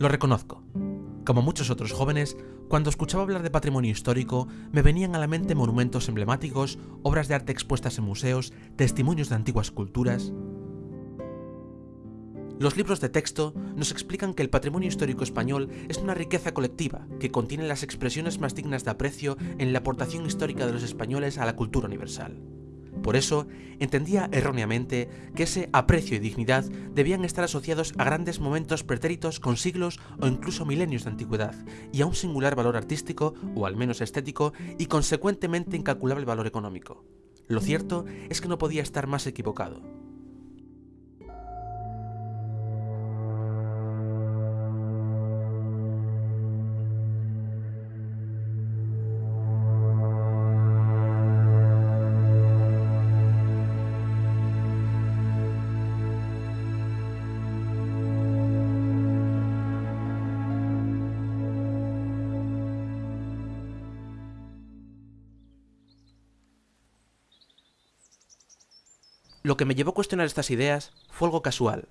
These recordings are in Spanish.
Lo reconozco. Como muchos otros jóvenes, cuando escuchaba hablar de patrimonio histórico, me venían a la mente monumentos emblemáticos, obras de arte expuestas en museos, testimonios de antiguas culturas. Los libros de texto nos explican que el patrimonio histórico español es una riqueza colectiva que contiene las expresiones más dignas de aprecio en la aportación histórica de los españoles a la cultura universal. Por eso, entendía erróneamente que ese aprecio y dignidad debían estar asociados a grandes momentos pretéritos con siglos o incluso milenios de antigüedad, y a un singular valor artístico, o al menos estético, y consecuentemente incalculable valor económico. Lo cierto es que no podía estar más equivocado. Lo que me llevó a cuestionar estas ideas fue algo casual.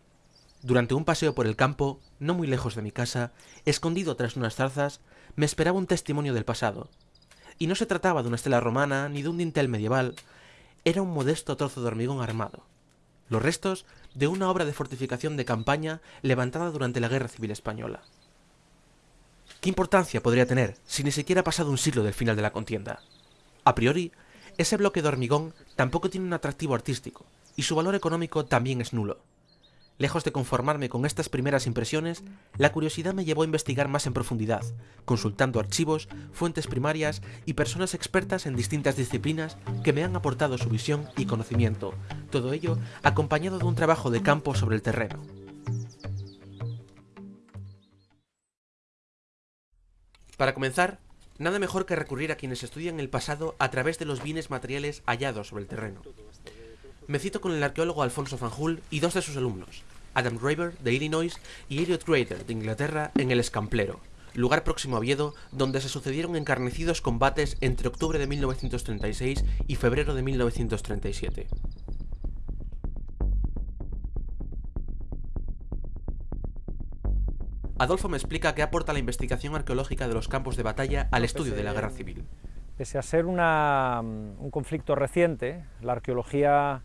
Durante un paseo por el campo, no muy lejos de mi casa, escondido tras unas zarzas, me esperaba un testimonio del pasado. Y no se trataba de una estela romana ni de un dintel medieval, era un modesto trozo de hormigón armado. Los restos de una obra de fortificación de campaña levantada durante la Guerra Civil Española. ¿Qué importancia podría tener si ni siquiera ha pasado un siglo del final de la contienda? A priori, ese bloque de hormigón tampoco tiene un atractivo artístico, y su valor económico también es nulo. Lejos de conformarme con estas primeras impresiones, la curiosidad me llevó a investigar más en profundidad, consultando archivos, fuentes primarias y personas expertas en distintas disciplinas que me han aportado su visión y conocimiento, todo ello acompañado de un trabajo de campo sobre el terreno. Para comenzar, nada mejor que recurrir a quienes estudian el pasado a través de los bienes materiales hallados sobre el terreno. Me cito con el arqueólogo Alfonso Fanjul y dos de sus alumnos, Adam Graeber, de Illinois, y Elliot Grader, de Inglaterra, en el Escamplero, lugar próximo a Oviedo, donde se sucedieron encarnecidos combates entre octubre de 1936 y febrero de 1937. Adolfo me explica qué aporta la investigación arqueológica de los campos de batalla al estudio de la guerra civil. Pese a ser una, un conflicto reciente, la arqueología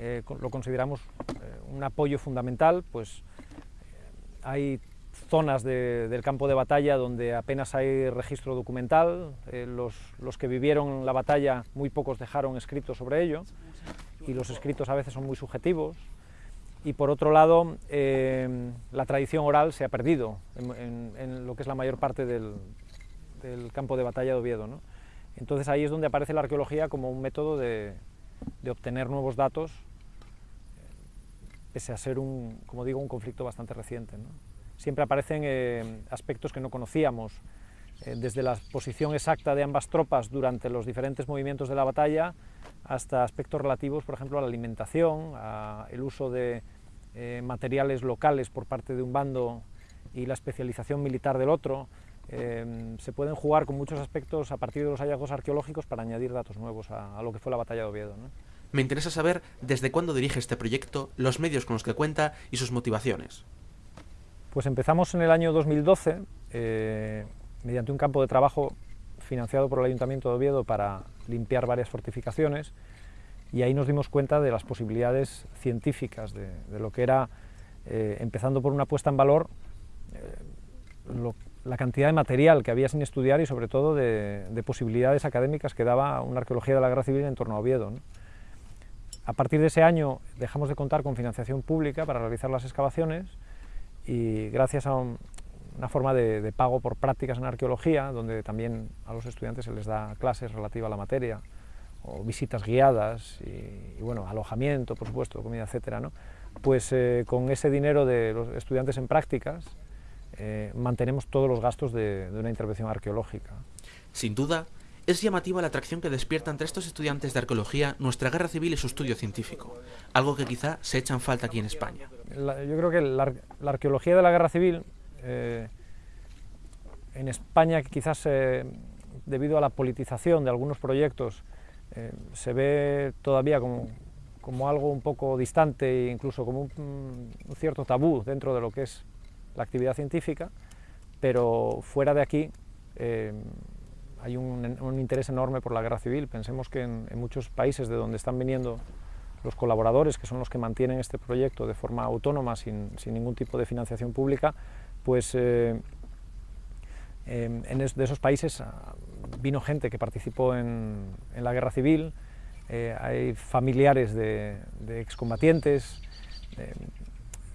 eh, lo consideramos eh, un apoyo fundamental, pues eh, hay zonas del campo de batalla donde apenas hay registro documental, los, que vivieron la batalla muy pocos dejaron escritos sobre ello y los escritos a veces son muy subjetivos y por otro lado la tradición oral se ha perdido en, lo que es la mayor parte del, campo de batalla de Oviedo. Entonces ahí es donde aparece la arqueología como un método de, de obtener nuevos datos, pese a ser un, como digo, un conflicto bastante reciente. Siempre aparecen eh, aspectos que no conocíamos, eh, desde la posición exacta de ambas tropas durante los diferentes movimientos de la batalla, hasta aspectos relativos, por ejemplo, a la alimentación, al uso de eh, materiales locales por parte de un bando y la especialización militar del otro, se pueden jugar con muchos aspectos a partir de los hallazgos arqueológicos para añadir datos nuevos a, lo que fue la batalla de Oviedo. Me interesa saber desde cuándo dirige este proyecto, los medios con los que cuenta y sus motivaciones. Pues empezamos en el año 2012, eh, mediante un campo de trabajo financiado por el Ayuntamiento de Oviedo para limpiar varias fortificaciones, y ahí nos dimos cuenta de las posibilidades científicas de, lo que era, eh, empezando por una puesta en valor, eh, la cantidad de material que había sin estudiar y sobre todo de, posibilidades académicas que daba una arqueología de la guerra civil en torno a Oviedo. A partir de ese año dejamos de contar con financiación pública para realizar las excavaciones y gracias a una forma de, pago por prácticas en arqueología, donde también a los estudiantes se les da clases relativas a la materia, o visitas guiadas y, bueno, alojamiento, por supuesto, comida, etcétera, pues eh, con ese dinero de los estudiantes en prácticas eh, mantenemos todos los gastos de, de una intervención arqueológica. Sin duda, es llamativa la atracción que despierta entre estos estudiantes de arqueología nuestra guerra civil y su estudio científico, algo que quizá se echa en falta aquí en España. yo creo que la, arqueología de la guerra civil, eh, en España quizás eh, debido a la politización de algunos proyectos eh, se ve todavía como, como, algo un poco distante e incluso como un, cierto tabú dentro de lo que es la actividad científica, pero fuera de aquí eh, hay un, interés enorme por la guerra civil. Pensemos que en, muchos países de donde están viniendo los colaboradores, que son los que mantienen este proyecto de forma autónoma, sin, ningún tipo de financiación pública, pues eh, en de esos países ah, vino gente que participó en, la guerra civil, eh, hay familiares de, excombatientes, eh,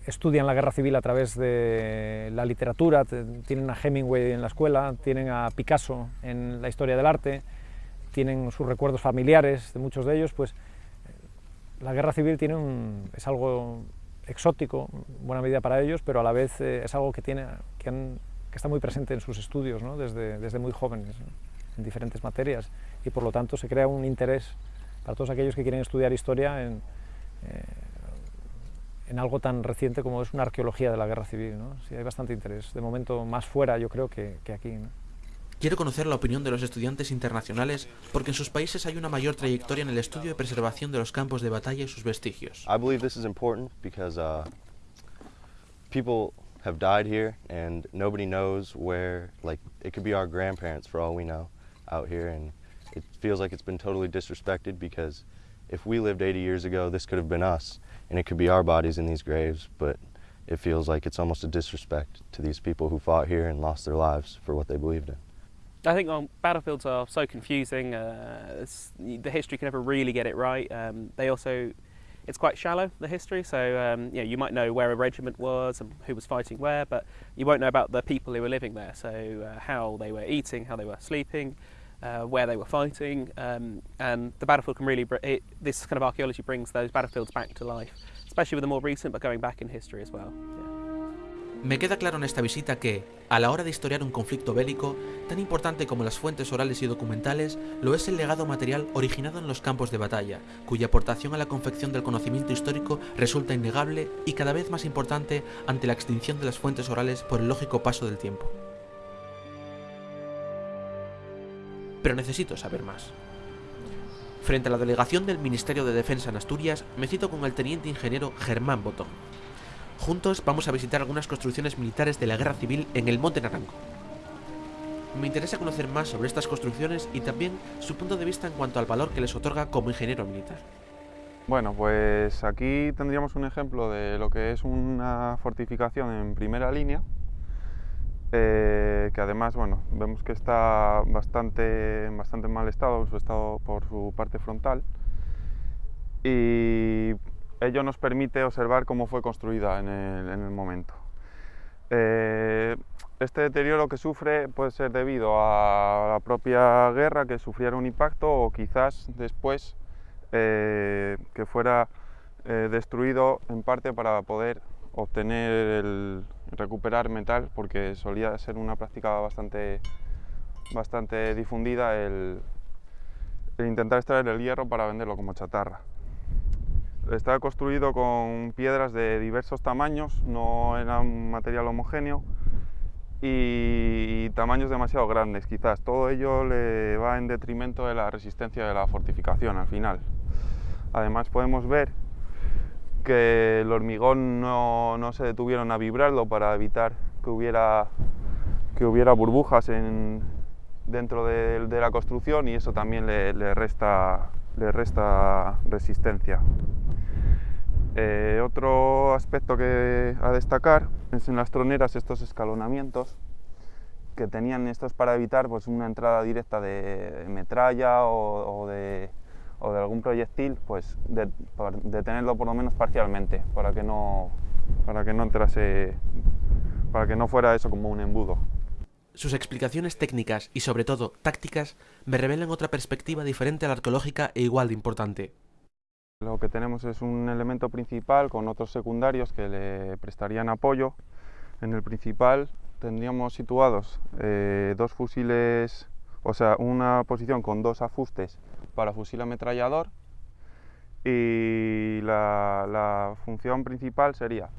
estudian la guerra civil a través de la literatura, tienen a Hemingway en la escuela, tienen a Picasso en la historia del arte, tienen sus recuerdos familiares de muchos de ellos, pues la guerra civil tiene es algo exótico, buena medida para ellos, pero a la vez eh, es algo que, tiene, que han que está muy presente en sus estudios ¿no? desde, desde, muy jóvenes, en diferentes materias, y por lo tanto se crea un interés para todos aquellos que quieren estudiar historia en, eh, en algo tan reciente como es una arqueología de la guerra civil. ¿no? Sí, hay bastante interés, de momento más fuera yo creo que, que aquí. ¿no? Quiero conocer la opinión de los estudiantes internacionales porque en sus países hay una mayor trayectoria en el estudio y preservación de los campos de batalla y sus vestigios. I believe this is important because uh, people have died here and nobody knows where, like, it could be our grandparents for all we know out here and it feels like it's been totally disrespected because if we lived 80 years ago, this could have been us and it could be our bodies in these graves, but it feels like it's almost a disrespect to these people who fought here and lost their lives for what they believed in. I think um, battlefields are so confusing. Uh, the history can never really get it right. Um, they also it's quite shallow, the history, so um, you, know, you might know where a regiment was and who was fighting where, but you won't know about the people who were living there, so uh, how they were eating, how they were sleeping, uh, where they were fighting, um, and the battlefield can really, it, this kind of archaeology brings those battlefields back to life, especially with the more recent, but going back in history as well. Yeah. Me queda claro en esta visita que, a la hora de historiar un conflicto bélico, tan importante como las fuentes orales y documentales, lo es el legado material originado en los campos de batalla, cuya aportación a la confección del conocimiento histórico resulta innegable y cada vez más importante ante la extinción de las fuentes orales por el lógico paso del tiempo. Pero necesito saber más. Frente a la delegación del Ministerio de Defensa en Asturias, me cito con el teniente ingeniero Germán Botón, Juntos vamos a visitar algunas construcciones militares de la guerra civil en el Monte Naranco. Me interesa conocer más sobre estas construcciones y también su punto de vista en cuanto al valor que les otorga como ingeniero militar. Bueno, pues aquí tendríamos un ejemplo de lo que es una fortificación en primera línea, eh, que además, bueno, vemos que está bastante, bastante mal estado, su estado por su parte frontal, y ello nos permite observar cómo fue construida en el, momento. Eh, este deterioro que sufre puede ser debido a la propia guerra, que sufriera un impacto, o quizás después eh, que fuera destruido en parte para poder obtener el recuperar metal, porque solía ser una práctica bastante, bastante difundida el intentar extraer el hierro para venderlo como chatarra. Está construido con piedras de diversos tamaños, no era un material homogéneo y tamaños demasiado grandes quizás. Todo ello le va en detrimento de la resistencia de la fortificación al final. Además podemos ver que el hormigón no, se detuvieron a vibrarlo para evitar que hubiera, que hubiera burbujas dentro de, la construcción y eso también le, resta, le resta resistencia. Eh, otro aspecto que a destacar es en las troneras estos escalonamientos que tenían estos para evitar pues, una entrada directa de metralla o, de, algún proyectil, pues de, tenerlo por lo menos parcialmente para que no para que no entrase para que no fuera eso como un embudo. Sus explicaciones técnicas y sobre todo tácticas me revelan otra perspectiva diferente a la arqueológica e igual de importante. Lo que tenemos es un elemento principal con otros secundarios que le prestarían apoyo. En el principal tendríamos situados eh, dos fusiles, o sea, una posición con dos ajustes para fusil ametrallador y la, función principal sería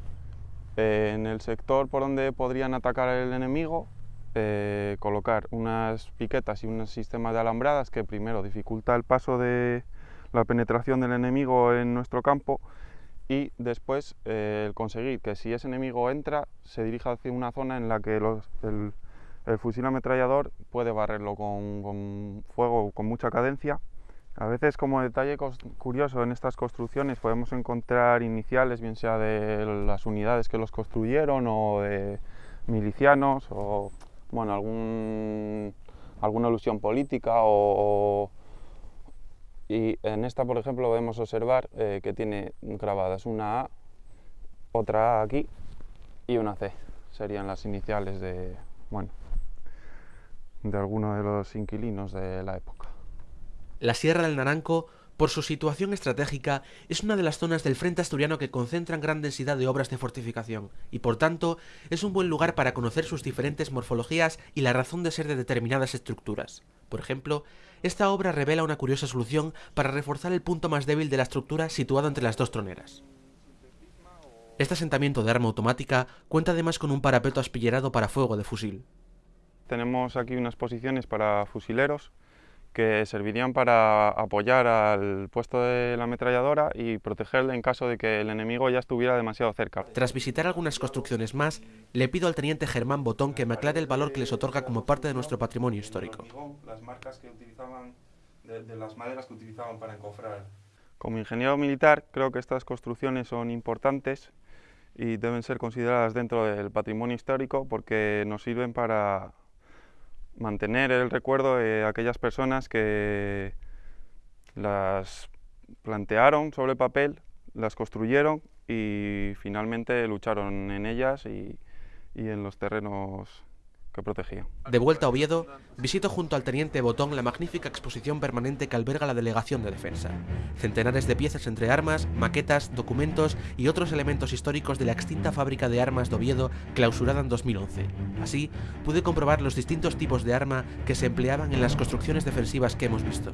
eh, en el sector por donde podrían atacar el enemigo, eh, colocar unas piquetas y un sistema de alambradas que primero dificulta el paso de la penetración del enemigo en nuestro campo y después eh, el conseguir que si ese enemigo entra se dirija hacia una zona en la que el, fusil ametrallador puede barrerlo con, con fuego con mucha cadencia a veces como detalle curioso en estas construcciones podemos encontrar iniciales, bien sea de las unidades que los construyeron o de milicianos o bueno, alguna alusión política o, y en esta por ejemplo podemos observar eh, que tiene grabadas una A, otra A aquí y una C, serían las iniciales de, bueno, de alguno de los inquilinos de la época. La Sierra del Naranco, por su situación estratégica, es una de las zonas del frente asturiano que concentran gran densidad de obras de fortificación, y por tanto es un buen lugar para conocer sus diferentes morfologías y la razón de ser de determinadas estructuras. Por ejemplo, esta obra revela una curiosa solución para reforzar el punto más débil de la estructura situado entre las dos troneras. Este asentamiento de arma automática cuenta además con un parapeto aspillerado para fuego de fusil. Tenemos aquí unas posiciones para fusileros que servirían para apoyar al puesto de la ametralladora y protegerle en caso de que el enemigo ya estuviera demasiado cerca. Tras visitar algunas construcciones más, le pido al teniente Germán Botón que me aclare el valor que les otorga como parte de nuestro patrimonio histórico. Las marcas que utilizaban, de, las maderas que utilizaban para encofrar. Como ingeniero militar creo que estas construcciones son importantes y deben ser consideradas dentro del patrimonio histórico porque nos sirven para mantener el recuerdo de aquellas personas que las plantearon sobre papel, las construyeron y finalmente lucharon en ellas y, y en los terrenos que protegía. De vuelta a Oviedo, visito junto al teniente Botón la magnífica exposición permanente que alberga la Delegación de Defensa. Centenares de piezas entre armas, maquetas, documentos y otros elementos históricos de la extinta fábrica de armas de Oviedo clausurada en 2011. Así, pude comprobar los distintos tipos de arma que se empleaban en las construcciones defensivas que hemos visto.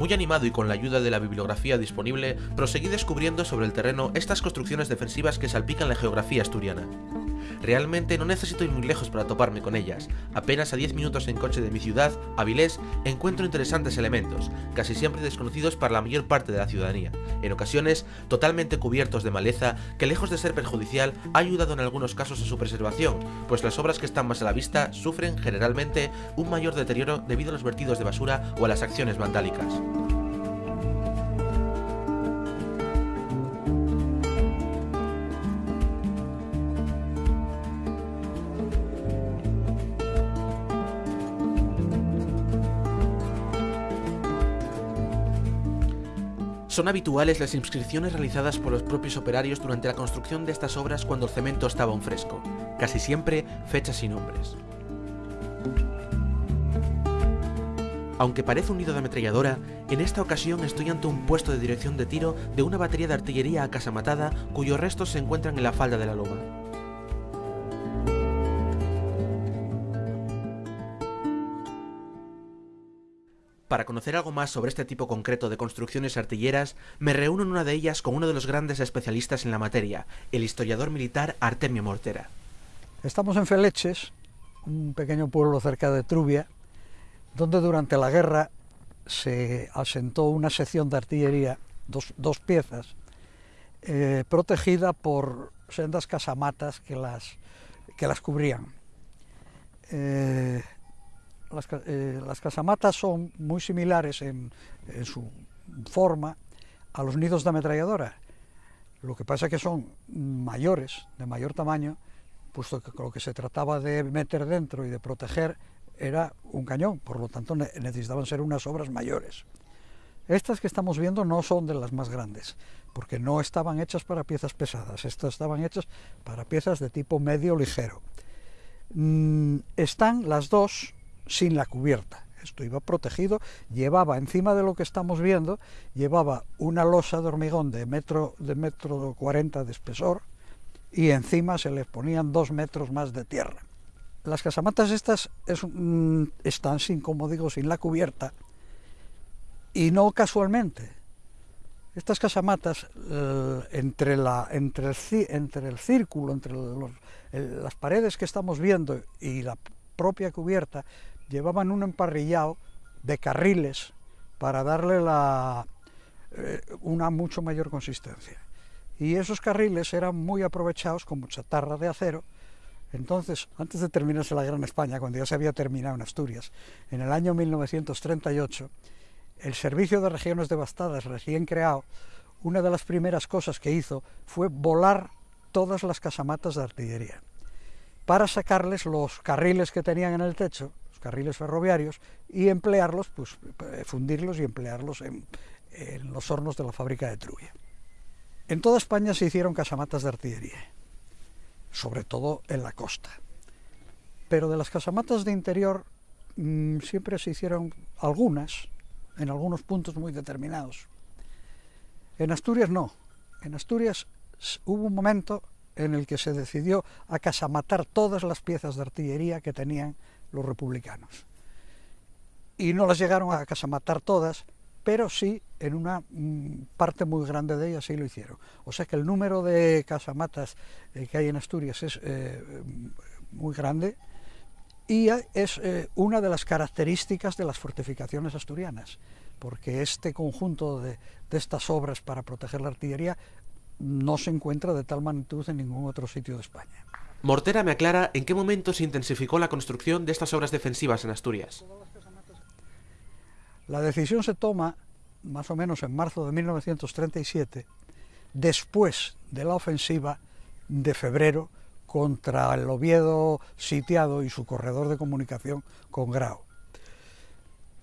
Muy animado y con la ayuda de la bibliografía disponible, proseguí descubriendo sobre el terreno estas construcciones defensivas que salpican la geografía asturiana. Realmente no necesito ir muy lejos para toparme con ellas. Apenas a 10 minutos en coche de mi ciudad, Avilés, encuentro interesantes elementos, casi siempre desconocidos para la mayor parte de la ciudadanía, en ocasiones totalmente cubiertos de maleza que lejos de ser perjudicial ha ayudado en algunos casos a su preservación, pues las obras que están más a la vista sufren generalmente un mayor deterioro debido a los vertidos de basura o a las acciones vandálicas. Son habituales las inscripciones realizadas por los propios operarios durante la construcción de estas obras cuando el cemento estaba aún fresco, casi siempre fechas y nombres. Aunque parece un nido de ametralladora, en esta ocasión estoy ante un puesto de dirección de tiro de una batería de artillería a casa matada cuyos restos se encuentran en la falda de la loma. Para conocer algo más sobre este tipo concreto de construcciones artilleras, me reúno en una de ellas con uno de los grandes especialistas en la materia, el historiador militar Artemio Mortera. Estamos en Feleches, un pequeño pueblo cerca de Trubia, donde durante la guerra se asentó una sección de artillería, dos, piezas, eh, protegida por sendas casamatas que las, que las cubrían. Eh, eh, las, casamatas son muy similares en, su forma a los nidos de ametralladora. Lo que pasa es que son mayores, de mayor tamaño, puesto que lo que se trataba de meter dentro y de proteger era un cañón, por lo tanto necesitaban ser unas obras mayores. Estas que estamos viendo no son de las más grandes, porque no estaban hechas para piezas pesadas, estas estaban hechas para piezas de tipo medio ligero. Mm, están las dos sin la cubierta. esto iba protegido, llevaba encima de lo que estamos viendo, llevaba una losa de hormigón de metro, de metro 40 de espesor y encima se le ponían dos metros más de tierra. Las casamatas estas están sin, como digo, sin la cubierta y no casualmente. Estas casamatas, eh, entre, la, entre, el, entre el círculo, entre las paredes que estamos viendo y la propia cubierta, llevaban un emparrillado de carriles para darle eh, una mucho mayor consistencia. Y esos carriles eran muy aprovechados como chatarra de acero. Entonces, antes de terminarse la Guerra en España, cuando ya se había terminado en Asturias, en el año 1938, el Servicio de Regiones Devastadas, recién creado, una de las primeras cosas que hizo fue volar todas las casamatas de artillería para sacarles los carriles que tenían en el techo, carriles ferroviarios, y emplearlos, pues eh, fundirlos y emplearlos en, los hornos de la fábrica de Trubia. En toda España se hicieron casamatas de artillería, sobre todo en la costa. Pero de las casamatas de interior mm, siempre se hicieron algunas, en algunos puntos muy determinados. En Asturias no. En Asturias hubo un momento en el que se decidió a casamatar todas las piezas de artillería que tenían los republicanos. Y no las llegaron a casamatar todas, pero sí en una mm, parte muy grande de ellas sí lo hicieron. O sea que el número de casamatas eh, que hay en Asturias es eh, muy grande y es eh, una de las características de las fortificaciones asturianas, porque este conjunto de, de estas obras para proteger la artillería no se encuentra de tal magnitud en ningún otro sitio de España. Mortera me aclara en qué momento se intensificó la construcción de estas obras defensivas en Asturias. La decisión se toma más o menos en marzo de 1937, después de la ofensiva de febrero contra el Oviedo sitiado y su corredor de comunicación con Grau.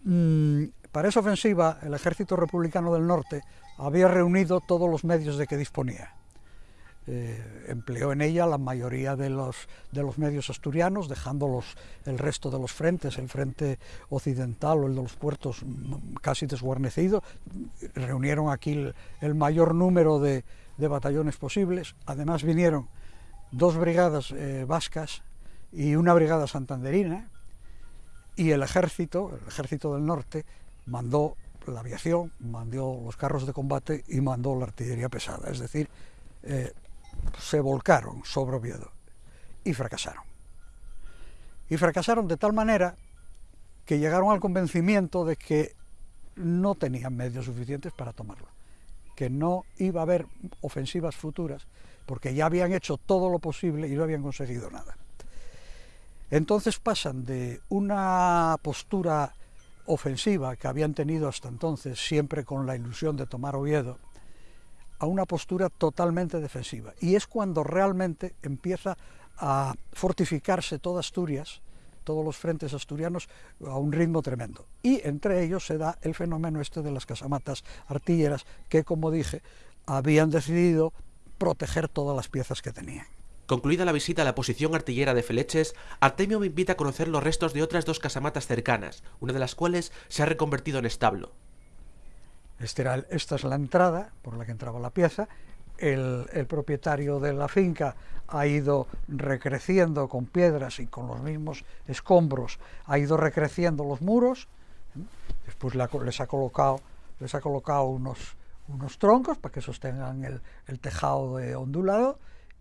Mm, para esa ofensiva, el ejército republicano del norte había reunido todos los medios de que disponía. Eh, empleó en ella la mayoría de los, de los medios asturianos, dejando el resto de los frentes, el frente occidental o el de los puertos mm, casi desguarnecido. Reunieron aquí el, mayor número de, batallones posibles. Además vinieron dos brigadas eh, vascas y una brigada santanderina, y el ejército, el ejército del norte, mandó la aviación, mandó los carros de combate y mandó la artillería pesada. Es decir, eh, se volcaron sobre Oviedo y fracasaron. Y fracasaron de tal manera que llegaron al convencimiento de que no tenían medios suficientes para tomarlo, que no iba a haber ofensivas futuras, porque ya habían hecho todo lo posible y no habían conseguido nada. Entonces pasan de una postura ofensiva que habían tenido hasta entonces, siempre con la ilusión de tomar Oviedo, a una postura totalmente defensiva. Y es cuando realmente empieza a fortificarse toda Asturias, todos los frentes asturianos, a un ritmo tremendo. Y entre ellos se da el fenómeno este de las casamatas artilleras, que como dije, habían decidido proteger todas las piezas que tenían. Concluida la visita a la posición artillera de Feleches, Artemio me invita a conocer los restos de otras dos casamatas cercanas, una de las cuales se ha reconvertido en establo. Este esta es la entrada por la que entraba la pieza. El, propietario de la finca ha ido recreciendo con piedras y con los mismos escombros, ha ido recreciendo los muros, después les ha colocado, les ha colocado unos, unos troncos para que sostengan el, tejado de ondulado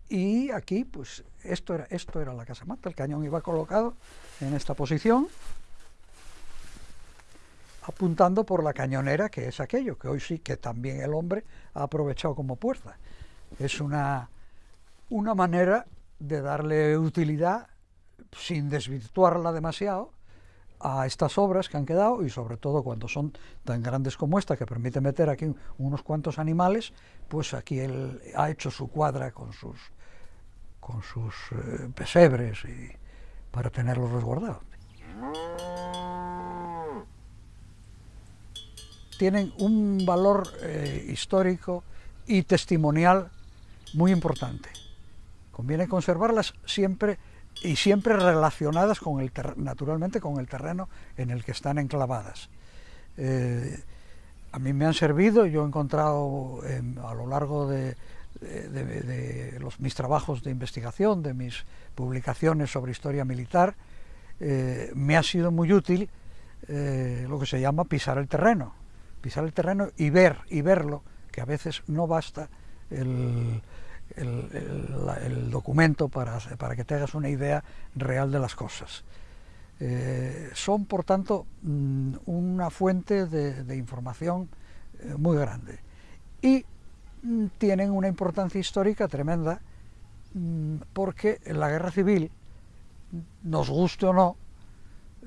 y aquí, pues, esto era, esto era la casamata, el cañón iba colocado en esta posición, apuntando por la cañonera, que es aquello, que hoy sí que también el hombre ha aprovechado como puerta. Es una, una manera de darle utilidad, sin desvirtuarla demasiado, a estas obras que han quedado y sobre todo cuando son tan grandes como esta que permite meter aquí unos cuantos animales, pues aquí él ha hecho su cuadra con sus con sus eh, pesebres para tenerlos resguardados. Tienen un valor eh, histórico y testimonial muy importante. Conviene conservarlas siempre y siempre relacionadas con el naturalmente con el terreno en el que están enclavadas. Eh, a mí me han servido, yo he encontrado a lo largo de, mis trabajos de investigación, de mis publicaciones sobre historia militar, eh, me ha sido muy útil lo que se llama pisar el terreno, pisar el terreno y ver, y verlo, que a veces no basta el, documento para, para, que te hagas una idea real de las cosas. Eh, son, por tanto, mm, una fuente de, información eh, muy grande y mm, tienen una importancia histórica tremenda mm, porque la guerra civil, nos guste o no,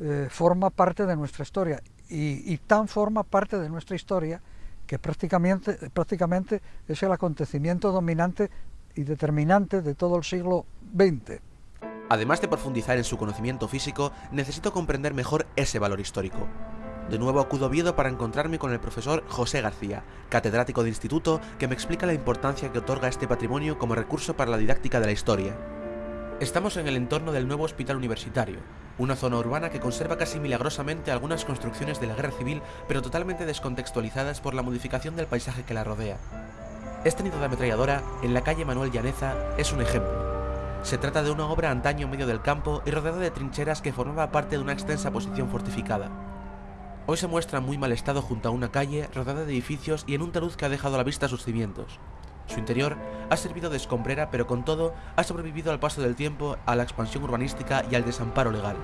eh, forma parte de nuestra historia y, tan forma parte de nuestra historia que prácticamente, es el acontecimiento dominante y determinante de todo el siglo XX. Además de profundizar en su conocimiento físico, necesito comprender mejor ese valor histórico. De nuevo acudo a Oviedo para encontrarme con el profesor José García, catedrático de instituto, que me explica la importancia que otorga este patrimonio como recurso para la didáctica de la historia. Estamos en el entorno del nuevo hospital universitario, una zona urbana que conserva casi milagrosamente algunas construcciones de la guerra civil, pero totalmente descontextualizadas por la modificación del paisaje que la rodea. Este nido de ametralladora, en la calle Manuel Llaneza, es un ejemplo. Se trata de una obra antaño en medio del campo y rodeada de trincheras que formaba parte de una extensa posición fortificada. Hoy se muestra en muy mal estado junto a una calle rodeada de edificios y en un talud que ha dejado a la vista sus cimientos. Su interior ha servido de escombrera pero con todo ha sobrevivido al paso del tiempo, a la expansión urbanística y al desamparo legal.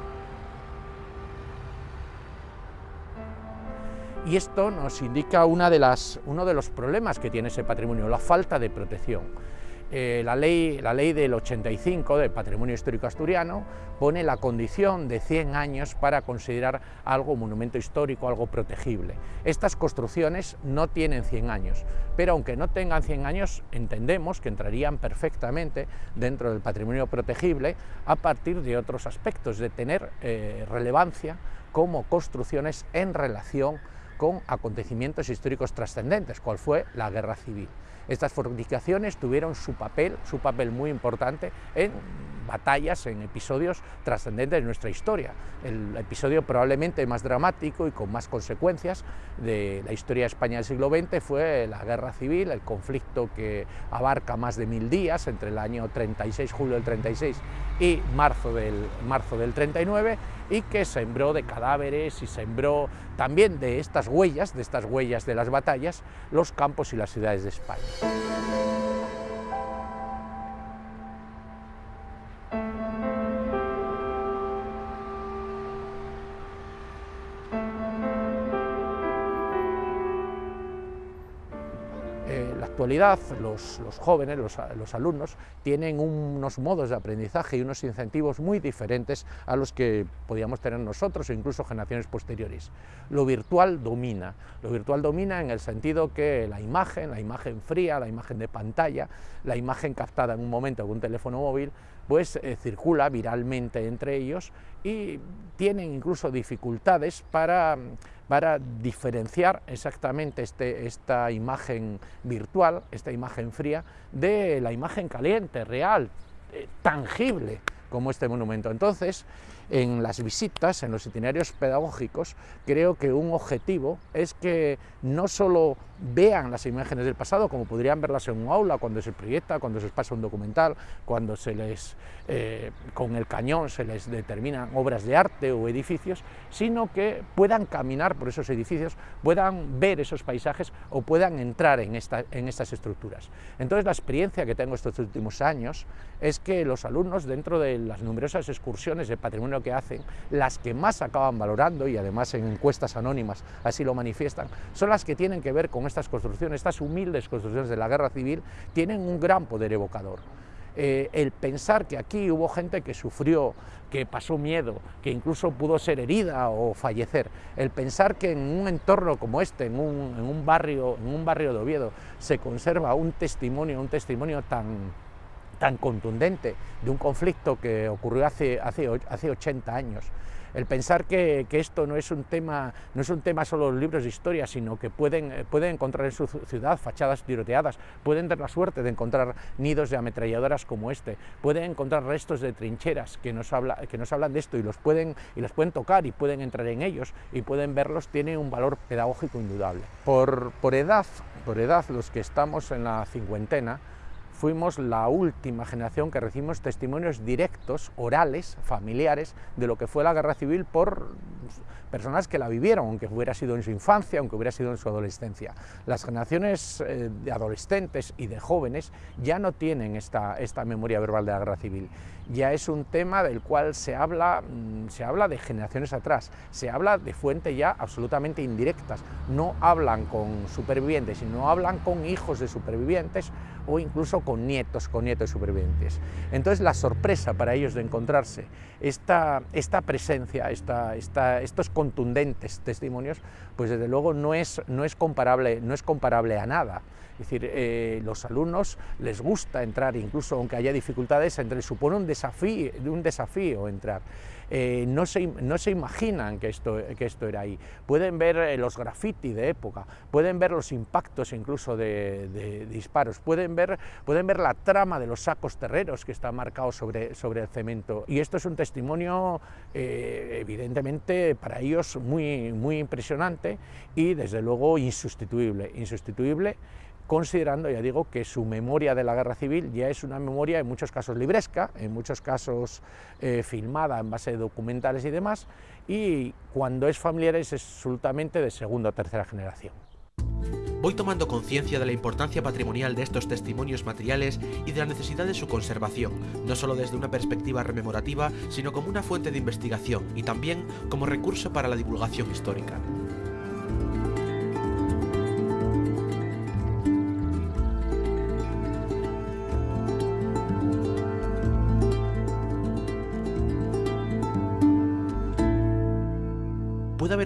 Y esto nos indica una de las, uno de los problemas que tiene ese patrimonio, la falta de protección. Eh, la, ley, la ley del 85 del Patrimonio Histórico Asturiano pone la condición de 100 años para considerar algo monumento histórico, algo protegible. Estas construcciones no tienen 100 años, pero aunque no tengan 100 años, entendemos que entrarían perfectamente dentro del patrimonio protegible a partir de otros aspectos, de tener eh, relevancia como construcciones en relación con acontecimientos históricos trascendentes, cual fue la Guerra Civil. Estas fortificaciones tuvieron su papel, su papel muy importante en batallas, en episodios trascendentes de nuestra historia. El episodio probablemente más dramático y con más consecuencias de la historia de España del siglo XX fue la Guerra Civil, el conflicto que abarca más de mil días entre el año 36, julio del 36 y marzo del, marzo del 39 y que sembró de cadáveres y sembró también de estas huellas, de estas huellas de las batallas, los campos y las ciudades de España. Actualidad los, jóvenes, los, alumnos, tienen unos modos de aprendizaje y unos incentivos muy diferentes a los que podíamos tener nosotros o incluso generaciones posteriores. Lo virtual domina, lo virtual domina en el sentido que la imagen, la imagen fría, la imagen de pantalla, la imagen captada en un momento con un teléfono móvil, pues eh, circula viralmente entre ellos y tienen incluso dificultades para para diferenciar exactamente este, esta imagen virtual, esta imagen fría, de la imagen caliente, real, eh, tangible, como este monumento. Entonces, en las visitas, en los itinerarios pedagógicos, creo que un objetivo es que no solo vean las imágenes del pasado, como podrían verlas en un aula, cuando se proyecta, cuando se pasa un documental, cuando se les, eh, con el cañón se les determinan obras de arte o edificios, sino que puedan caminar por esos edificios, puedan ver esos paisajes o puedan entrar en, esta, en estas estructuras. Entonces la experiencia que tengo estos últimos años es que los alumnos, dentro de las numerosas excursiones de patrimonio que hacen, las que más acaban valorando, y además en encuestas anónimas así lo manifiestan, son las que tienen que ver con estas construcciones, estas humildes construcciones de la guerra civil, tienen un gran poder evocador. Eh, el pensar que aquí hubo gente que sufrió, que pasó miedo, que incluso pudo ser herida o fallecer, el pensar que en un entorno como este, en un, barrio, en un barrio de Oviedo, se conserva un testimonio, un testimonio tan, tan contundente de un conflicto que ocurrió hace, hace, hace 80 años, el pensar que, esto no es, un tema, no es un tema solo los libros de historia, sino que pueden, eh, pueden encontrar en su ciudad fachadas tiroteadas, pueden tener la suerte de encontrar nidos de ametralladoras como este, pueden encontrar restos de trincheras que nos, habla, que nos hablan de esto y los, pueden, y los pueden tocar y pueden entrar en ellos y pueden verlos, tiene un valor pedagógico indudable. Por, por, edad, por edad, los que estamos en la cincuentena, fuimos la última generación que recibimos testimonios directos, orales, familiares, de lo que fue la guerra civil por personas que la vivieron, aunque hubiera sido en su infancia, aunque hubiera sido en su adolescencia. Las generaciones eh, de adolescentes y de jóvenes ya no tienen esta, esta memoria verbal de la guerra civil. Ya es un tema del cual se habla, mm, se habla de generaciones atrás, se habla de fuentes ya absolutamente indirectas. No hablan con supervivientes, sino hablan con hijos de supervivientes o incluso con nietos, con nietos supervivientes. Entonces la sorpresa para ellos de encontrarse esta, esta presencia, esta, esta, estos contundentes testimonios, pues desde luego no es, no es, comparable, no es comparable a nada. Es decir, eh, los alumnos les gusta entrar, incluso aunque haya dificultades, entre, supone un desafío, un desafío entrar. Eh, no, se, no, se, imaginan que esto, que esto era ahí. Pueden ver eh, los graffiti de época, pueden ver los impactos incluso de, disparos, pueden ver, pueden ver la trama de los sacos terreros que está marcado sobre, sobre el cemento. Y esto es un testimonio evidentemente para ellos muy, muy impresionante y desde luego insustituible, insustituible considerando, ya digo, que su memoria de la guerra civil ya es una memoria en muchos casos libresca, en muchos casos eh, filmada en base de documentales y demás, y cuando es familiar es absolutamente de segunda o tercera generación. Voy tomando conciencia de la importancia patrimonial de estos testimonios materiales y de la necesidad de su conservación, no solo desde una perspectiva rememorativa, sino como una fuente de investigación y también como recurso para la divulgación histórica.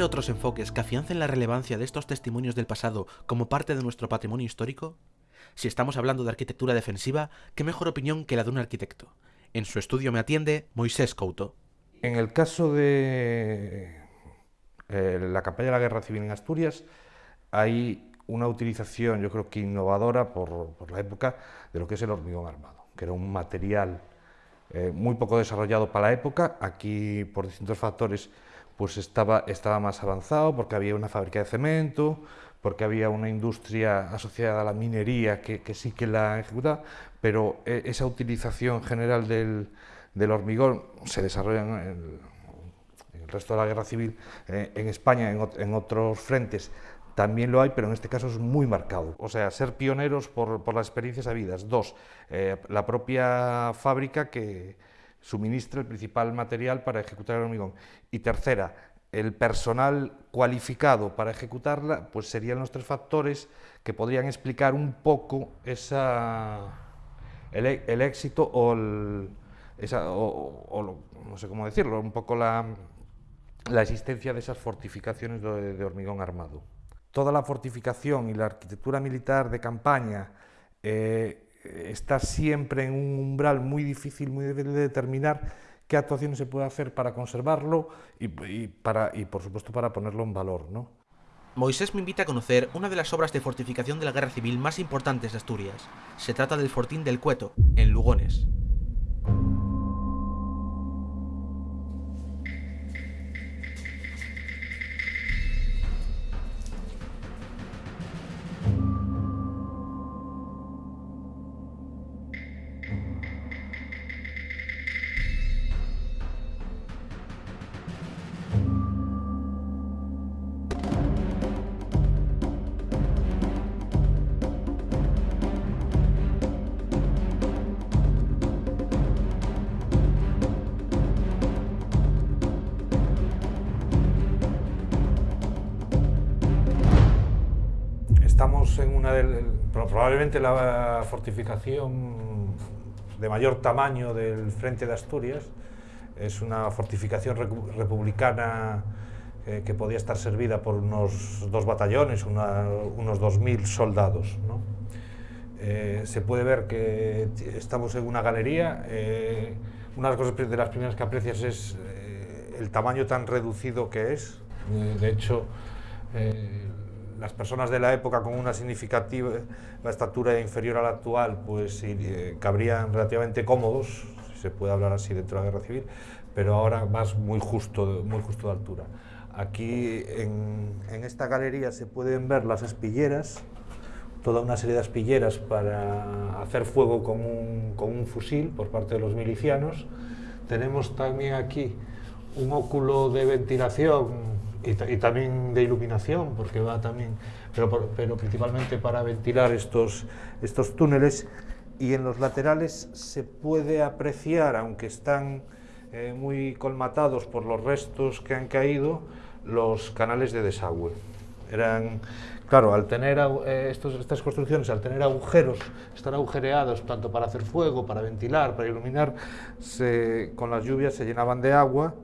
Haber otros enfoques que afiancen la relevancia de estos testimonios del pasado como parte de nuestro patrimonio histórico? Si estamos hablando de arquitectura defensiva, ¿qué mejor opinión que la de un arquitecto? En su estudio me atiende Moisés Couto. En el caso de eh, la campaña de la Guerra Civil en Asturias, hay una utilización, yo creo que innovadora por, la época, de lo que es el hormigón armado, que era un material eh, muy poco desarrollado para la época. Aquí, por distintos factores, pues estaba, estaba más avanzado porque había una fábrica de cemento, porque había una industria asociada a la minería que, sí que la ejecutaba, pero eh, esa utilización general del, hormigón se desarrolla en el, resto de la guerra civil, eh, en España, en, otros frentes, también lo hay, pero en este caso es muy marcado. O sea, ser pioneros por, las experiencias habidas. Dos, eh, la propia fábrica que, suministra el principal material para ejecutar el hormigón. Y tercera, el personal cualificado para ejecutarla, pues serían los tres factores que podrían explicar un poco esa, el, éxito o, esa, o, no sé cómo decirlo, un poco la, la existencia de esas fortificaciones de, hormigón armado. Toda la fortificación y la arquitectura militar de campaña eh, está siempre en un umbral muy difícil, muy difícil de determinar qué actuaciones se puede hacer para conservarlo y, para, y por supuesto para ponerlo en valor. ¿no? Moisés me invita a conocer una de las obras de fortificación de la Guerra Civil más importantes de Asturias. Se trata del Fortín del Cueto, en Lugones. Probablemente la fortificación de mayor tamaño del frente de Asturias. Es una fortificación republicana eh, que podía estar servida por unos dos batallones, unos 2.000 soldados. Eh, se puede ver que estamos en una galería. Eh, una de las cosas de las primeras que aprecias es el tamaño tan reducido que es. Eh, de hecho, eh, las personas de la época con una significativa estatura inferior a la actual, pues eh, cabrían relativamente cómodos, si se puede hablar así dentro de la guerra civil, pero ahora más muy justo, muy justo de altura. Aquí en, esta galería se pueden ver las espilleras, toda una serie de espilleras para hacer fuego con un, con un fusil por parte de los milicianos. Tenemos también aquí un óculo de ventilación y, y, también de iluminación, porque va también, pero, pero principalmente para ventilar estos, estos túneles. Y en los laterales se puede apreciar, aunque están eh, muy colmatados por los restos que han caído, los canales de desagüe. Eran, claro, al tener eh, estos, estas construcciones, al tener agujeros, estar agujereados tanto para hacer fuego, para ventilar, para iluminar, se, con las lluvias se llenaban de agua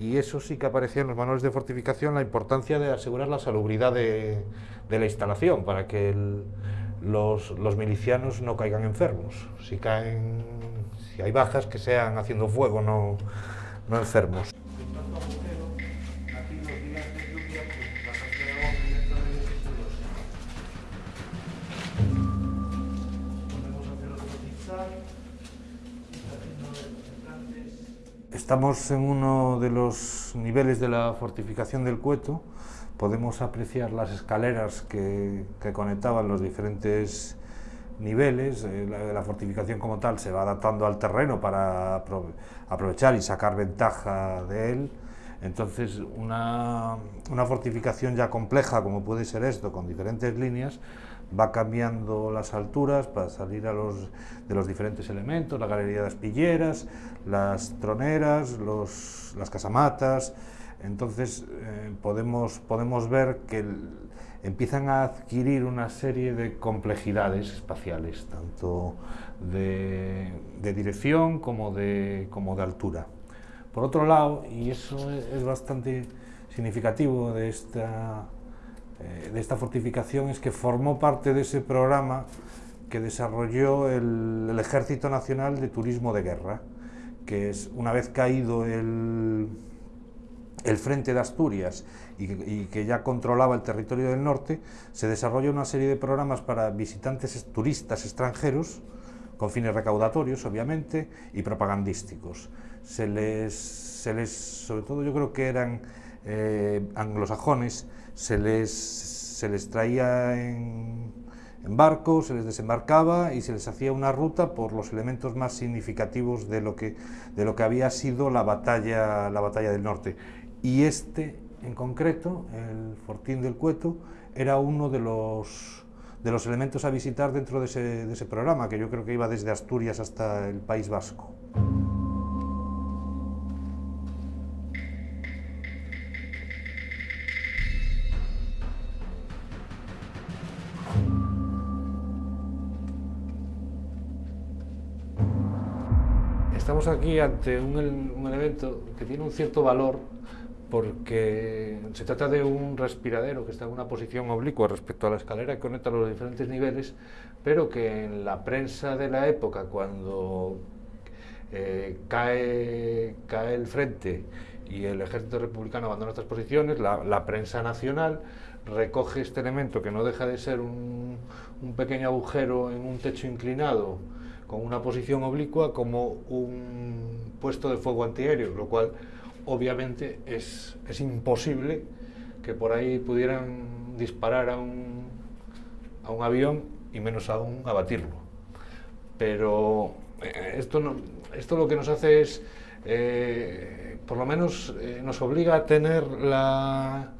y eso sí que aparecía en los manuales de fortificación la importancia de asegurar la salubridad de, la instalación para que los, milicianos no caigan enfermos. Si, caen, si hay bajas, que sean haciendo fuego, no enfermos. Estamos en uno de los niveles de la fortificación del Cueto. Podemos apreciar las escaleras que, conectaban los diferentes niveles. Eh, la, fortificación como tal se va adaptando al terreno para aprovechar y sacar ventaja de él. Entonces, una fortificación ya compleja, como puede ser esto, con diferentes líneas, va cambiando las alturas para salir de los diferentes elementos, la galería de espilleras, las troneras, los, las casamatas, entonces eh, podemos, podemos ver que empiezan a adquirir una serie de complejidades espaciales, tanto de, de dirección como de, como de altura. Por otro lado, y eso es bastante significativo de esta eh, de esta fortificación es que formó parte de ese programa que desarrolló el, Ejército Nacional de Turismo de Guerra, que es una vez caído el, el frente de Asturias y, que ya controlaba el territorio del norte, se desarrolló una serie de programas para visitantes turistas extranjeros, con fines recaudatorios, obviamente, y propagandísticos. Se les, se les sobre todo yo creo que eran eh, anglosajones, se les, se les traía en, barco, se les desembarcaba y se les hacía una ruta por los elementos más significativos de lo que, de lo que había sido la batalla, la batalla del norte. Y este, en concreto, el Fortín del Cueto, era uno de los, de los elementos a visitar dentro de ese, de ese programa, que yo creo que iba desde Asturias hasta el País Vasco. Estamos aquí ante un, un, elemento que tiene un cierto valor porque se trata de un respiradero que está en una posición oblicua respecto a la escalera que conecta los diferentes niveles, pero que en la prensa de la época, cuando eh, cae, cae el frente y el ejército republicano abandona estas posiciones, la, la, prensa nacional recoge este elemento que no deja de ser un, un pequeño agujero en un techo inclinado con una posición oblicua como un puesto de fuego antiaéreo, lo cual obviamente es, es imposible que por ahí pudieran disparar a un, a un avión y menos aún abatirlo. Pero eh, esto, no, esto lo que nos hace es, eh, por lo menos eh, nos obliga a tener la,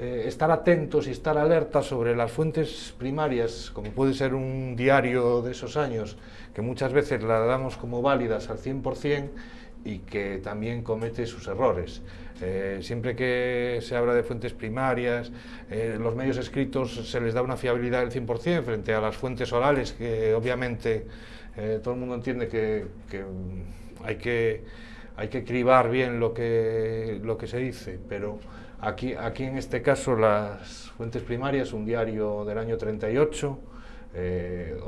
eh, estar atentos y estar alerta sobre las fuentes primarias, como puede ser un diario de esos años, que muchas veces la damos como válidas al 100% y que también comete sus errores. Eh, siempre que se habla de fuentes primarias, eh, los medios escritos se les da una fiabilidad del 100% frente a las fuentes orales, que obviamente todo el mundo entiende que, que hay que hay que cribar bien lo que, lo que se dice, pero Aquí, aquí en este caso las fuentes primarias, un diario del año 38, eh,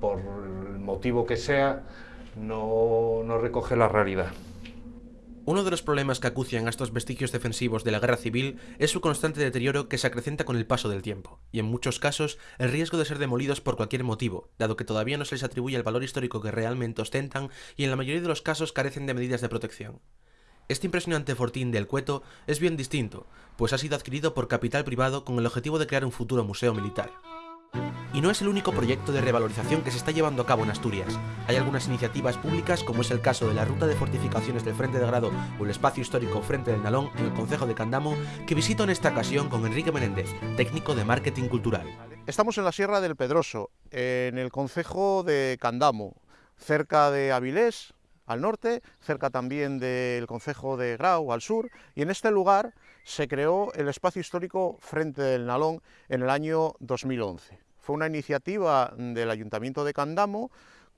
por el motivo que sea, no, no recoge la realidad. Uno de los problemas que acucian a estos vestigios defensivos de la guerra civil es su constante deterioro que se acrecenta con el paso del tiempo, y en muchos casos el riesgo de ser demolidos por cualquier motivo, dado que todavía no se les atribuye el valor histórico que realmente ostentan y en la mayoría de los casos carecen de medidas de protección. Este impresionante fortín del Cueto es bien distinto, pues ha sido adquirido por capital privado con el objetivo de crear un futuro museo militar. Y no es el único proyecto de revalorización que se está llevando a cabo en Asturias. Hay algunas iniciativas públicas, como es el caso de la Ruta de Fortificaciones del Frente de Grado o el Espacio Histórico Frente del Nalón en el Concejo de Candamo, que visito en esta ocasión con Enrique Menéndez, técnico de marketing cultural. Estamos en la Sierra del Pedroso, en el Concejo de Candamo, cerca de Avilés, al norte, cerca también del Concejo de Grau, al sur, y en este lugar se creó el espacio histórico Frente del Nalón en el año 2011. Fue una iniciativa del Ayuntamiento de Candamo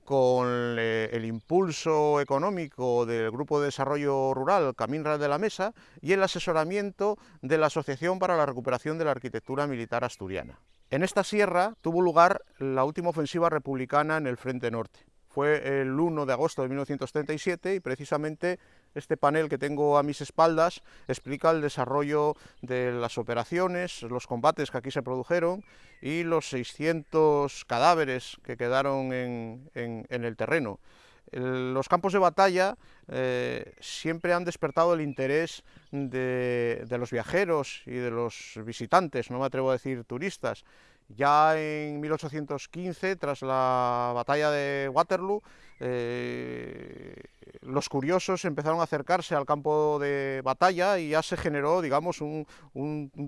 con eh, el impulso económico del Grupo de Desarrollo Rural Caminra de la Mesa y el asesoramiento de la Asociación para la Recuperación de la Arquitectura Militar Asturiana. En esta sierra tuvo lugar la última ofensiva republicana en el Frente Norte. Fue el 1 de agosto de 1937 y precisamente este panel que tengo a mis espaldas explica el desarrollo de las operaciones, los combates que aquí se produjeron y los 600 cadáveres que quedaron en, el terreno. los campos de batalla eh, siempre han despertado el interés de, de, los viajeros y de los visitantes, no me atrevo a decir turistas, ya en 1815, tras la batalla de Waterloo, eh, los curiosos empezaron a acercarse al campo de batalla y ya se generó, digamos, un,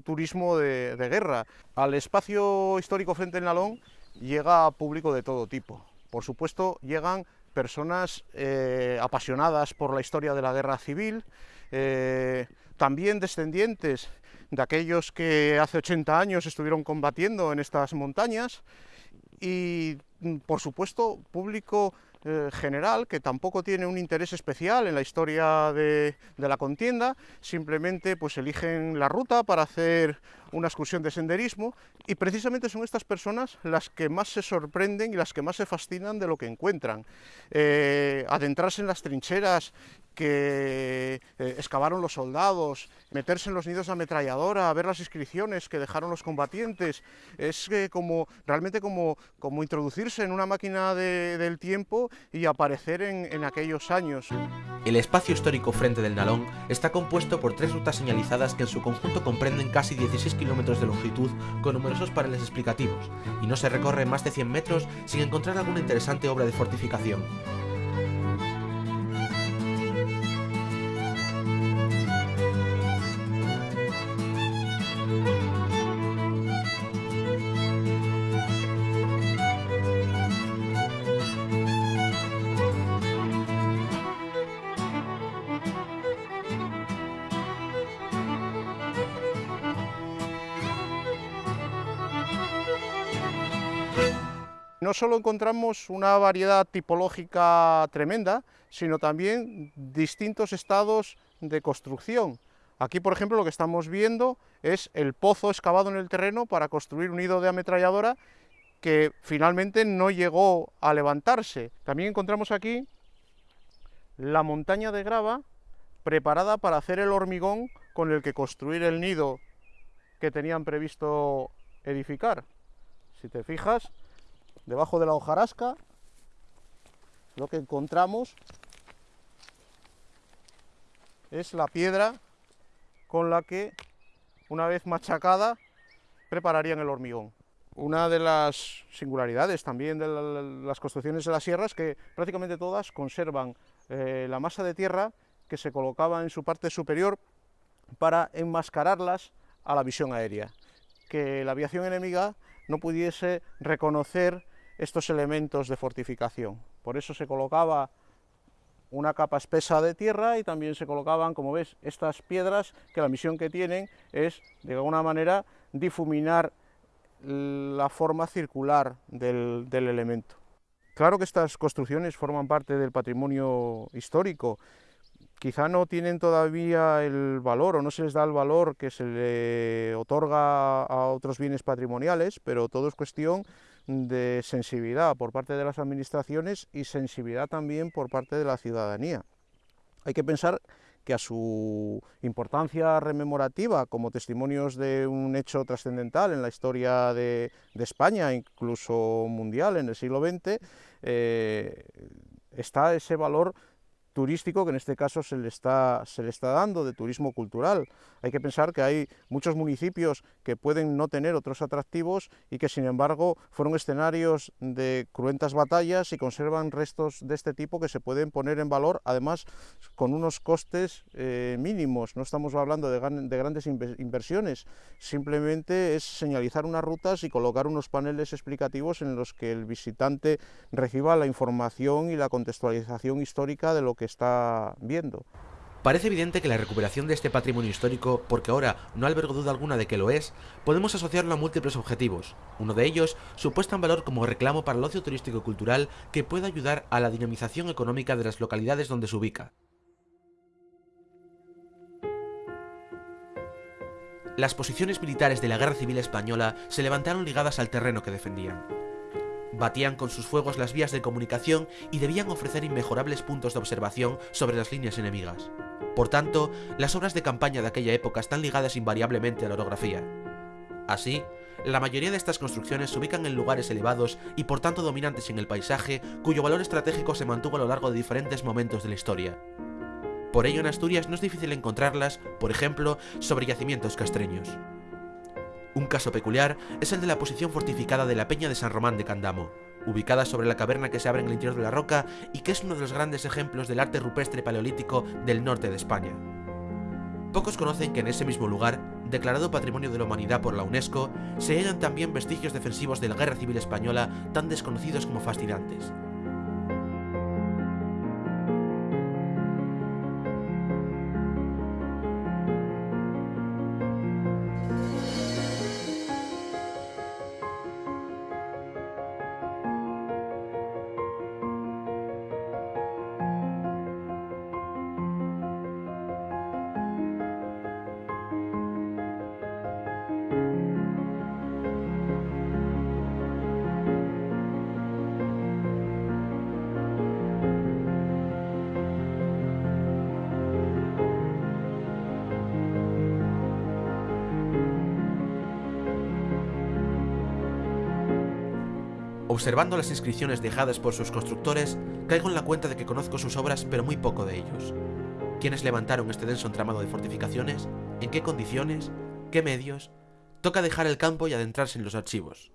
turismo de, guerra. Al espacio histórico frente al Nalón llega público de todo tipo. Por supuesto, llegan personas eh, apasionadas por la historia de la guerra civil, eh, también descendientes de aquellos que hace 80 años estuvieron combatiendo en estas montañas y, mm, por supuesto, público eh, general que tampoco tiene un interés especial en la historia de, de, la contienda, simplemente pues eligen la ruta para hacer una excursión de senderismo y precisamente son estas personas las que más se sorprenden y las que más se fascinan de lo que encuentran. Eh, adentrarse en las trincheras que eh, excavaron los soldados, meterse en los nidos de ametralladora, ver las inscripciones que dejaron los combatientes, es como realmente como, como introducirse en una máquina del tiempo y aparecer en, en aquellos años. El espacio histórico Frente del Nalón está compuesto por tres rutas señalizadas que en su conjunto comprenden casi 16 kilómetros de longitud con numerosos paneles explicativos, y no se recorre más de 100 metros sin encontrar alguna interesante obra de fortificación. Solo encontramos una variedad tipológica tremenda, sino también distintos estados de construcción. Aquí, por ejemplo, lo que estamos viendo es el pozo excavado en el terreno para construir un nido de ametralladora que finalmente no llegó a levantarse. También encontramos aquí la montaña de grava preparada para hacer el hormigón con el que construir el nido que tenían previsto edificar. Si te fijas, debajo de la hojarasca, lo que encontramos es la piedra con la que, una vez machacada, prepararían el hormigón. Una de las singularidades también de las construcciones de la sierra es que prácticamente todas conservan eh, la masa de tierra que se colocaba en su parte superior para enmascararlas a la visión aérea, que la aviación enemiga no pudiese reconocer estos elementos de fortificación. Por eso se colocaba una capa espesa de tierra y también se colocaban, como ves, estas piedras que la misión que tienen es, de alguna manera, difuminar la forma circular del, del elemento. Claro que estas construcciones forman parte del patrimonio histórico, quizá no tienen todavía el valor o no se les da el valor que se le otorga a otros bienes patrimoniales, pero todo es cuestión de sensibilidad por parte de las administraciones y sensibilidad también por parte de la ciudadanía. Hay que pensar que a su importancia rememorativa como testimonios de un hecho trascendental en la historia de, España, incluso mundial en el siglo XX, eh, está ese valor turístico que en este caso se le, está, se le está dando, de turismo cultural. Hay que pensar que hay muchos municipios que pueden no tener otros atractivos y que sin embargo fueron escenarios de cruentas batallas y conservan restos de este tipo que se pueden poner en valor, además con unos costes eh, mínimos. No estamos hablando de, de grandes inversiones, simplemente es señalizar unas rutas y colocar unos paneles explicativos en los que el visitante reciba la información y la contextualización histórica de lo que está viendo. Parece evidente que la recuperación de este patrimonio histórico, porque ahora no albergo duda alguna de que lo es, podemos asociarlo a múltiples objetivos. Uno de ellos, su puesta en valor como reclamo para el ocio turístico y cultural que pueda ayudar a la dinamización económica de las localidades donde se ubica. Las posiciones militares de la Guerra Civil Española se levantaron ligadas al terreno que defendían. Batían con sus fuegos las vías de comunicación y debían ofrecer inmejorables puntos de observación sobre las líneas enemigas. Por tanto, las obras de campaña de aquella época están ligadas invariablemente a la orografía. Así, la mayoría de estas construcciones se ubican en lugares elevados y por tanto dominantes en el paisaje, cuyo valor estratégico se mantuvo a lo largo de diferentes momentos de la historia. Por ello en Asturias no es difícil encontrarlas, por ejemplo, sobre yacimientos castreños. Un caso peculiar es el de la posición fortificada de la Peña de San Román de Candamo, ubicada sobre la caverna que se abre en el interior de la roca y que es uno de los grandes ejemplos del arte rupestre paleolítico del norte de España. Pocos conocen que en ese mismo lugar, declarado Patrimonio de la Humanidad por la UNESCO, se hallan también vestigios defensivos de la Guerra Civil Española tan desconocidos como fascinantes. Observando las inscripciones dejadas por sus constructores, caigo en la cuenta de que conozco sus obras pero muy poco de ellos. ¿Quiénes levantaron este denso entramado de fortificaciones? ¿En qué condiciones? ¿Qué medios? Toca dejar el campo y adentrarse en los archivos.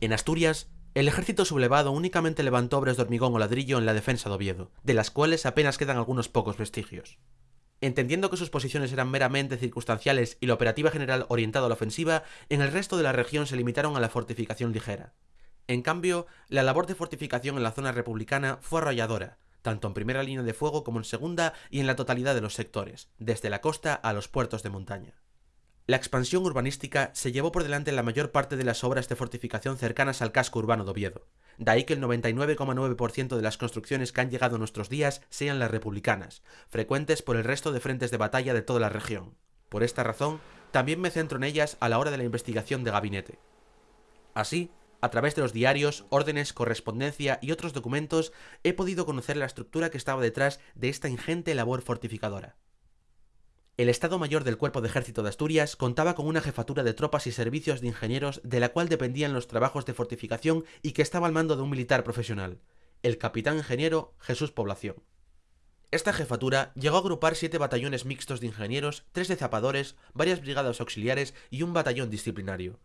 En Asturias, el ejército sublevado únicamente levantó obras de hormigón o ladrillo en la defensa de Oviedo, de las cuales apenas quedan algunos pocos vestigios. Entendiendo que sus posiciones eran meramente circunstanciales y la operativa general orientada a la ofensiva, en el resto de la región se limitaron a la fortificación ligera. En cambio, la labor de fortificación en la zona republicana fue arrolladora, tanto en primera línea de fuego como en segunda y en la totalidad de los sectores, desde la costa a los puertos de montaña. La expansión urbanística se llevó por delante la mayor parte de las obras de fortificación cercanas al casco urbano de Oviedo. De ahí que el 99,9% de las construcciones que han llegado a nuestros días sean las republicanas, frecuentes por el resto de frentes de batalla de toda la región. Por esta razón, también me centro en ellas a la hora de la investigación de gabinete. Así, a través de los diarios, órdenes, correspondencia y otros documentos, he podido conocer la estructura que estaba detrás de esta ingente labor fortificadora. El Estado Mayor del Cuerpo de Ejército de Asturias contaba con una jefatura de tropas y servicios de ingenieros de la cual dependían los trabajos de fortificación y que estaba al mando de un militar profesional, el capitán ingeniero Jesús Población. Esta jefatura llegó a agrupar siete batallones mixtos de ingenieros, tres de zapadores, varias brigadas auxiliares y un batallón disciplinario.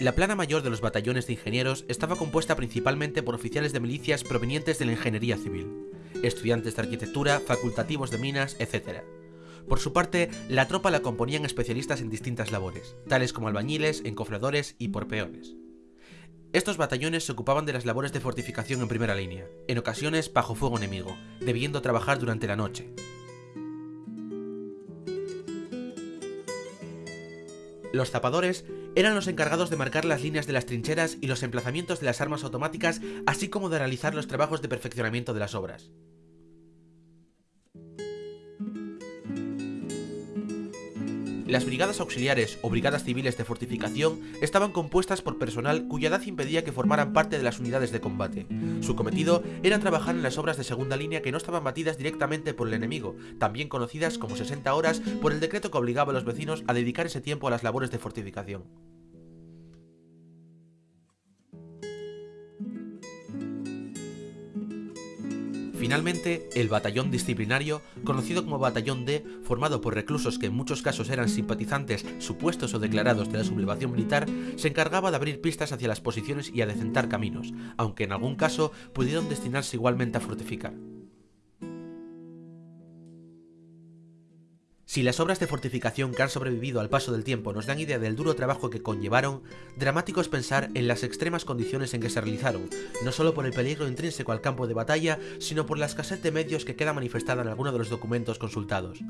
La plana mayor de los batallones de ingenieros estaba compuesta principalmente por oficiales de milicias provenientes de la ingeniería civil, estudiantes de arquitectura, facultativos de minas, etc por su parte, la tropa la componían especialistas en distintas labores, tales como albañiles, encofradores y porpeones. Estos batallones se ocupaban de las labores de fortificación en primera línea, en ocasiones bajo fuego enemigo, debiendo trabajar durante la noche. Los zapadores eran los encargados de marcar las líneas de las trincheras y los emplazamientos de las armas automáticas, así como de realizar los trabajos de perfeccionamiento de las obras. Las brigadas auxiliares o brigadas civiles de fortificación estaban compuestas por personal cuya edad impedía que formaran parte de las unidades de combate. Su cometido era trabajar en las obras de segunda línea que no estaban batidas directamente por el enemigo, también conocidas como 60 horas por el decreto que obligaba a los vecinos a dedicar ese tiempo a las labores de fortificación. Finalmente, el batallón disciplinario, conocido como Batallón D, formado por reclusos que en muchos casos eran simpatizantes supuestos o declarados de la sublevación militar, se encargaba de abrir pistas hacia las posiciones y a decentar caminos, aunque en algún caso pudieron destinarse igualmente a fortificar. Si las obras de fortificación que han sobrevivido al paso del tiempo nos dan idea del duro trabajo que conllevaron, dramático es pensar en las extremas condiciones en que se realizaron, no solo por el peligro intrínseco al campo de batalla, sino por la escasez de medios que queda manifestada en alguno de los documentos consultados.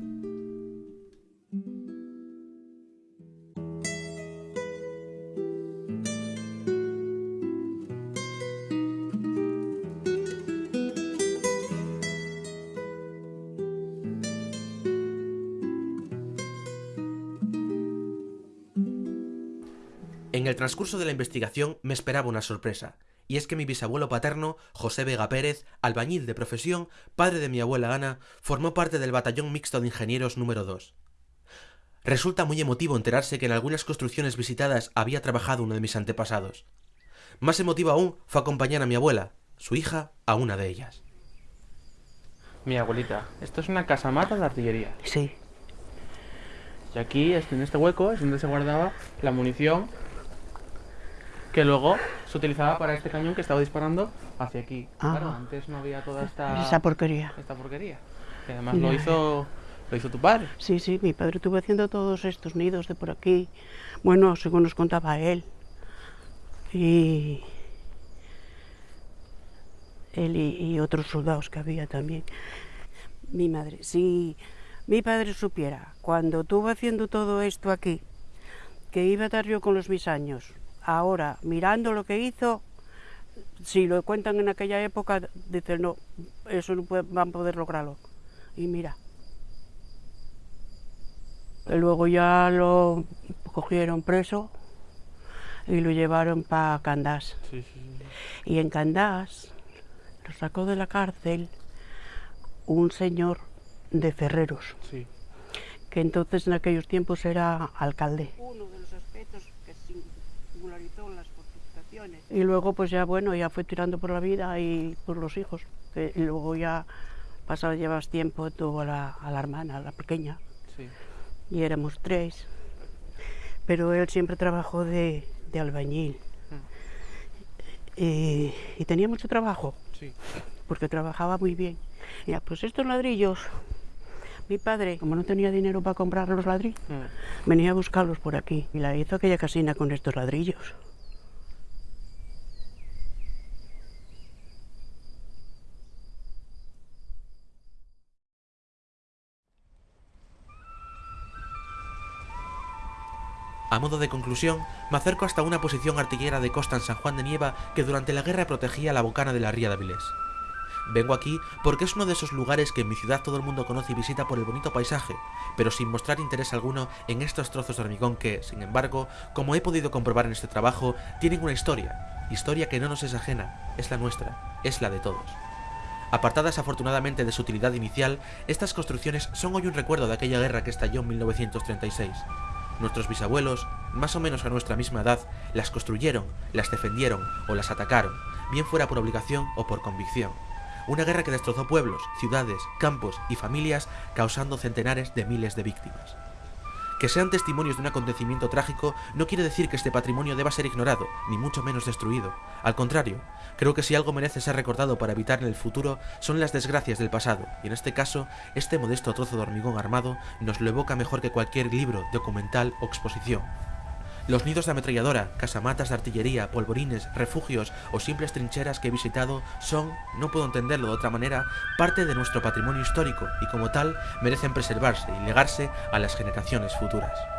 Transcurso de la investigación me esperaba una sorpresa, y es que mi bisabuelo paterno, José Vega Pérez, albañil de profesión, padre de mi abuela Ana, formó parte del batallón mixto de ingenieros número 2. Resulta muy emotivo enterarse que en algunas construcciones visitadas había trabajado uno de mis antepasados. Más emotivo aún fue acompañar a mi abuela, su hija, a una de ellas. Mi abuelita, esto es una casa mata de artillería. Sí. Y aquí, en este hueco, es donde se guardaba la munición que luego se utilizaba para este cañón que estaba disparando hacia aquí. Ah. Claro, antes no había toda esta Esa porquería. esta porquería. Que además lo hizo lo hizo tu padre. Sí, sí, mi padre estuvo haciendo todos estos nidos de por aquí. Bueno, según nos contaba él. Y. Él y, y otros soldados que había también. Mi madre, si mi padre supiera, cuando estuvo haciendo todo esto aquí, que iba a estar yo con los mis años, ahora mirando lo que hizo, si lo cuentan en aquella época, dicen no, eso no puede- van a poder lograrlo. Y mira. Y luego ya lo cogieron preso y lo llevaron para Candás. Sí, sí, sí. Y en Candás lo sacó de la cárcel un señor de Ferreros, sí. que entonces en aquellos tiempos era alcalde. Uno de los aspectos que singularizó las fortificaciones. Y luego pues ya bueno, ya fue tirando por la vida y por los hijos. que- y luego ya pasado llevas tiempo, tuvo a la, a la hermana, a la pequeña, sí. y éramos tres. Pero él siempre trabajó de, de albañil. Y, y tenía mucho trabajo, Sí. porque trabajaba muy bien. Ya, pues estos ladrillos, mi padre, como no tenía dinero para comprar los ladrillos, Mm. venía a buscarlos por aquí. Y la hizo aquella casina con estos ladrillos. A modo de conclusión, me acerco hasta una posición artillera de costa en San Juan de Nieva que durante la guerra protegía la bocana de la ría de Avilés. Vengo aquí porque es uno de esos lugares que en mi ciudad todo el mundo conoce y visita por el bonito paisaje, pero sin mostrar interés alguno en estos trozos de hormigón que, sin embargo, como he podido comprobar en este trabajo, tienen una historia, historia que no nos es ajena, es la nuestra, es la de todos. Apartadas afortunadamente de su utilidad inicial, estas construcciones son hoy un recuerdo de aquella guerra que estalló en 1936. Nuestros bisabuelos, más o menos a nuestra misma edad, las construyeron, las defendieron o las atacaron, bien fuera por obligación o por convicción. Una guerra que destrozó pueblos, ciudades, campos y familias, causando centenares de miles de víctimas. Que sean testimonios de un acontecimiento trágico no quiere decir que este patrimonio deba ser ignorado, ni mucho menos destruido. Al contrario, creo que si algo merece ser recordado para evitar en el futuro son las desgracias del pasado, y en este caso, este modesto trozo de hormigón armado nos lo evoca mejor que cualquier libro, documental o exposición. Los nidos de ametralladora, casamatas de artillería, polvorines, refugios o simples trincheras que he visitado son, no puedo entenderlo de otra manera, parte de nuestro patrimonio histórico y como tal merecen preservarse y legarse a las generaciones futuras.